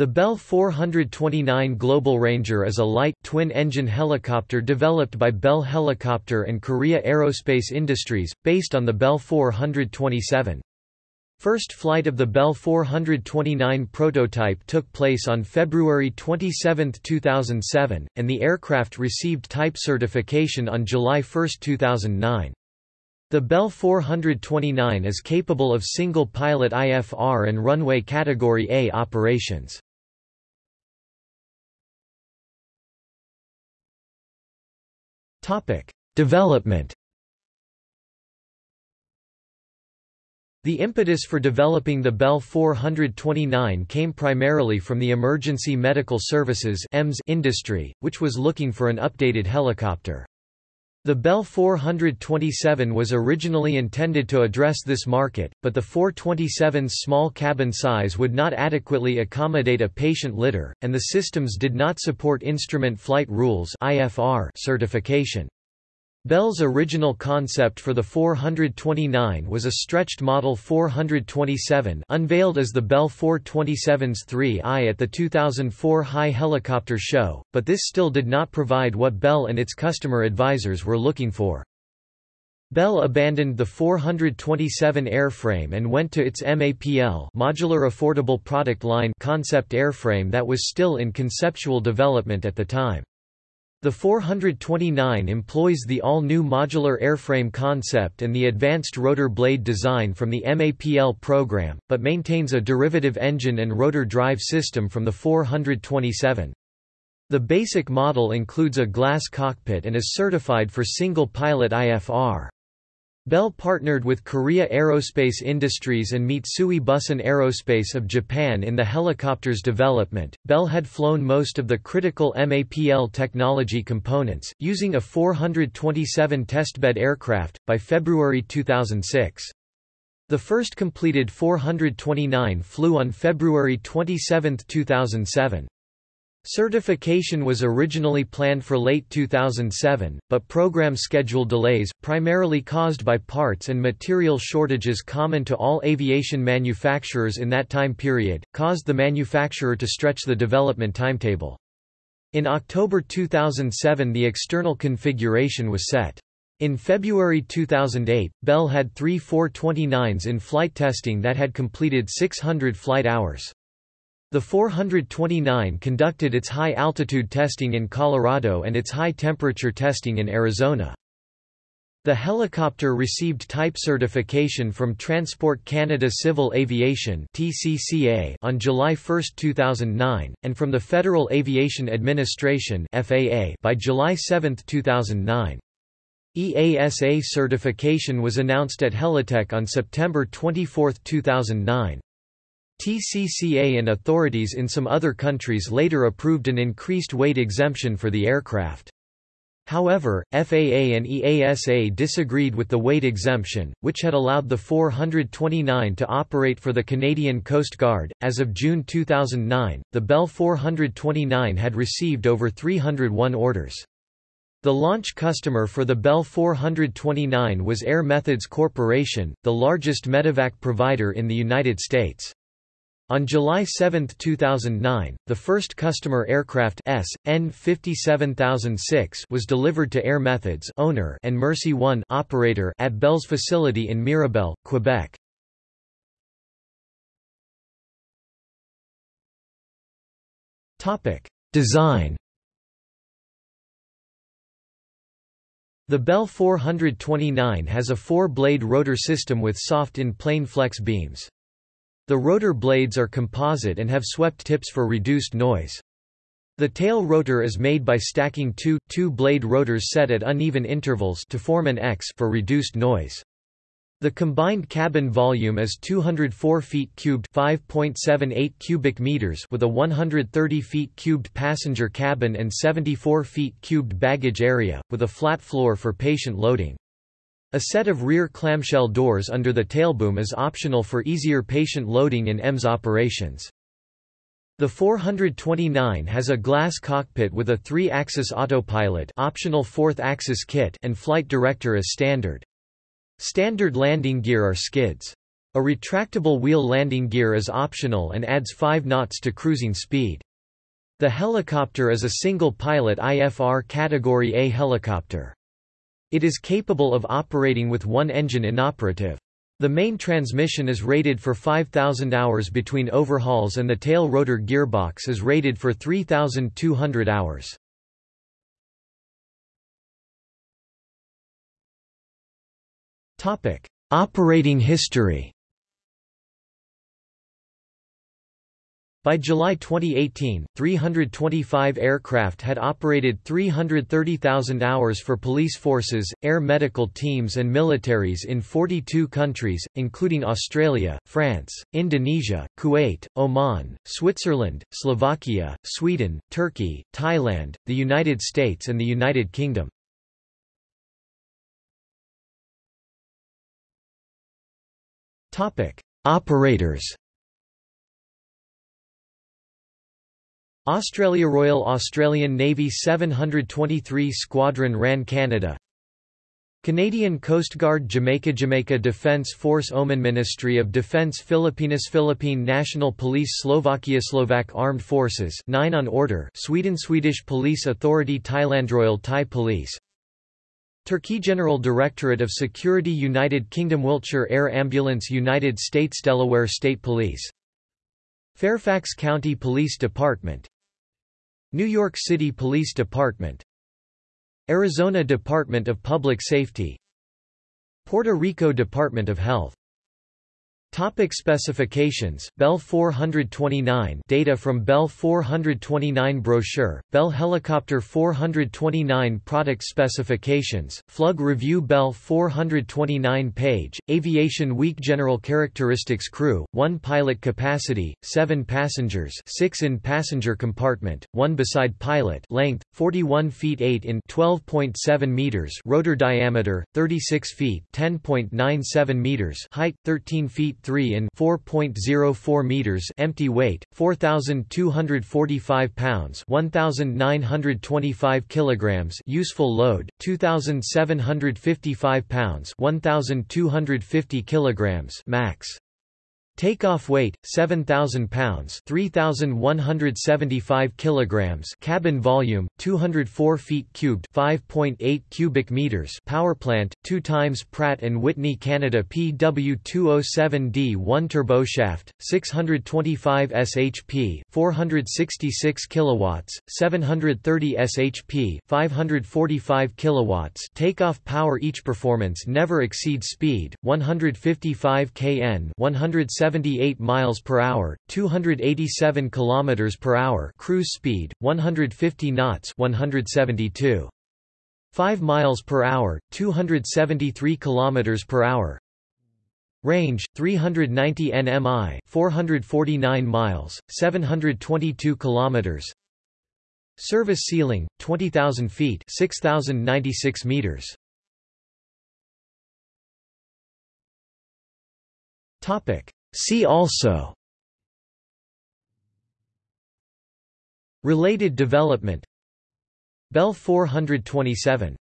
The Bell 429 Global Ranger is a light, twin-engine helicopter developed by Bell Helicopter and Korea Aerospace Industries, based on the Bell 427. First flight of the Bell 429 prototype took place on February 27, 2007, and the aircraft received type certification on July 1, 2009. The Bell 429 is capable of single-pilot IFR and runway Category A operations. Development The impetus for developing the Bell 429 came primarily from the emergency medical services industry, which was looking for an updated helicopter. The Bell 427 was originally intended to address this market, but the 427's small cabin size would not adequately accommodate a patient litter, and the systems did not support Instrument Flight Rules certification. Bell's original concept for the 429 was a stretched Model 427 unveiled as the Bell 427's 3i at the 2004 High Helicopter Show, but this still did not provide what Bell and its customer advisors were looking for. Bell abandoned the 427 airframe and went to its MAPL modular affordable product line concept airframe that was still in conceptual development at the time. The 429 employs the all-new modular airframe concept and the advanced rotor blade design from the MAPL program, but maintains a derivative engine and rotor drive system from the 427. The basic model includes a glass cockpit and is certified for single-pilot IFR. Bell partnered with Korea Aerospace Industries and Mitsui Bussan Aerospace of Japan in the helicopter's development. Bell had flown most of the critical MAPL technology components, using a 427 testbed aircraft, by February 2006. The first completed 429 flew on February 27, 2007. Certification was originally planned for late 2007, but program schedule delays, primarily caused by parts and material shortages common to all aviation manufacturers in that time period, caused the manufacturer to stretch the development timetable. In October 2007 the external configuration was set. In February 2008, Bell had three 429s in flight testing that had completed 600 flight hours. The 429 conducted its high-altitude testing in Colorado and its high-temperature testing in Arizona. The helicopter received type certification from Transport Canada Civil Aviation (TCCA) on July 1, 2009, and from the Federal Aviation Administration (FAA) by July 7, 2009. EASA certification was announced at Helitech on September 24, 2009. TCCA and authorities in some other countries later approved an increased weight exemption for the aircraft. However, FAA and EASA disagreed with the weight exemption, which had allowed the 429 to operate for the Canadian Coast Guard. As of June 2009, the Bell 429 had received over 301 orders. The launch customer for the Bell 429 was Air Methods Corporation, the largest medevac provider in the United States. On July 7, 2009, the first customer aircraft S. N 57006 was delivered to Air Methods owner and Mercy One operator at Bell's facility in Mirabel, Quebec. Topic: Design. The Bell 429 has a four-blade rotor system with soft in-plane flex beams. The rotor blades are composite and have swept tips for reduced noise. The tail rotor is made by stacking two, two-blade rotors set at uneven intervals to form an X for reduced noise. The combined cabin volume is 204 feet cubed 5.78 cubic meters with a 130 feet cubed passenger cabin and 74 feet cubed baggage area, with a flat floor for patient loading. A set of rear clamshell doors under the tailboom is optional for easier patient loading in EMS operations. The 429 has a glass cockpit with a three-axis autopilot optional fourth-axis kit and flight director as standard. Standard landing gear are skids. A retractable wheel landing gear is optional and adds 5 knots to cruising speed. The helicopter is a single-pilot IFR Category A helicopter. It is capable of operating with one engine inoperative. The main transmission is rated for 5,000 hours between overhauls and the tail rotor gearbox is rated for 3,200 hours. Operating history By July 2018, 325 aircraft had operated 330,000 hours for police forces, air medical teams and militaries in 42 countries, including Australia, France, Indonesia, Kuwait, Oman, Switzerland, Slovakia, Sweden, Turkey, Thailand, the United States and the United Kingdom. Operators Australia Royal Australian Navy 723 Squadron RAN Canada. Canadian Coast Guard Jamaica Jamaica Defence Force Oman Ministry of Defence Philippines Philippine National Police Slovakia Slovak Armed Forces 9 on order Sweden Swedish Police Authority Thailand Royal Thai Police. Turkey General Directorate of Security United Kingdom Wiltshire Air Ambulance United States Delaware State Police. Fairfax County Police Department New York City Police Department Arizona Department of Public Safety Puerto Rico Department of Health Topic specifications. Bell 429 Data from Bell 429 brochure Bell Helicopter 429 product specifications Flug Revue Bell 429 page Aviation Week General characteristics Crew 1 pilot capacity 7 passengers 6 in passenger compartment 1 beside pilot length 41 feet 8 in 12.7 meters rotor diameter 36 feet 10.97 meters height 13 feet 3 in 4.04 meters empty weight 4245 pounds 1925 kilograms useful load 2755 pounds 1250 kilograms max Takeoff weight 7000 pounds 3175 kilograms cabin volume 204 feet cubed 5.8 cubic meters power plant 2 times Pratt and Whitney Canada PW207D 1 turboshaft 625 shp 466 kilowatts 730 shp 545 kilowatts. Takeoff power each performance never exceeds speed 155 kn 170 78 miles per hour, 287 kilometers per hour cruise speed, 150 knots, 172 5 miles per hour, 273 kilometers per hour. Range 390 nmi, 449 miles, 722 kilometers. Service ceiling 20,000 feet, 6,096 meters. Topic: See also. Related development. Bell 427